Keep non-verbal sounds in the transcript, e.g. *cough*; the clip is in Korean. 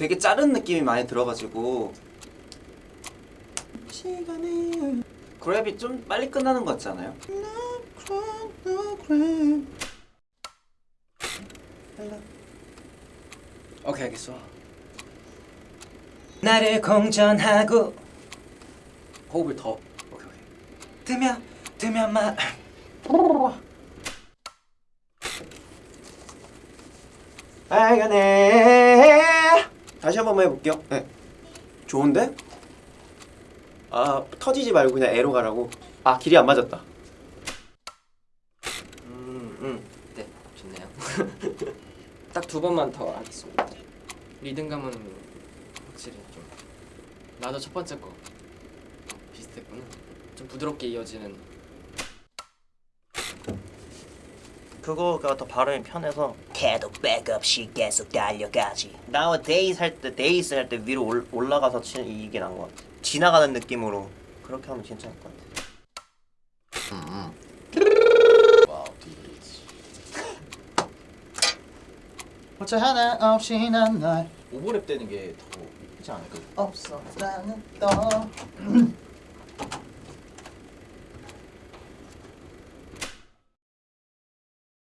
되게 자른 느낌이 많이 들어가지고. 시간이. 그랩이 좀 빨리 끝나는 것 같지 않아요? 오케이 알겠어. 나를 공전하고. 호흡을 더. 오케이 오케이. 뜨면 뜨면 말 빨간해 다시 한 번만 해볼게요 네. 좋은데? 아 터지지 말고 그냥 애로 가라고 아 길이 안 맞았다 음, 네, 좋네요. *laughs* 딱 두 번만 더 하겠습니다. 리듬감은 확실히 좀 나도 첫 번째 거 비슷했구나. 좀 부드럽게 이어지는 그거가 더 발음이 편해서 계속 백없이 계속 달려가지. Nowadays 할때 days 할 때 위로 올, 올라가서 치는 이게 나은 것 같아. 지나가는 느낌으로 그렇게 하면 괜찮을 것 같아. *laughs* 어째 하나 없이 난날. 오버랩 되는 게더 크지 않을까? 없어 나는 떠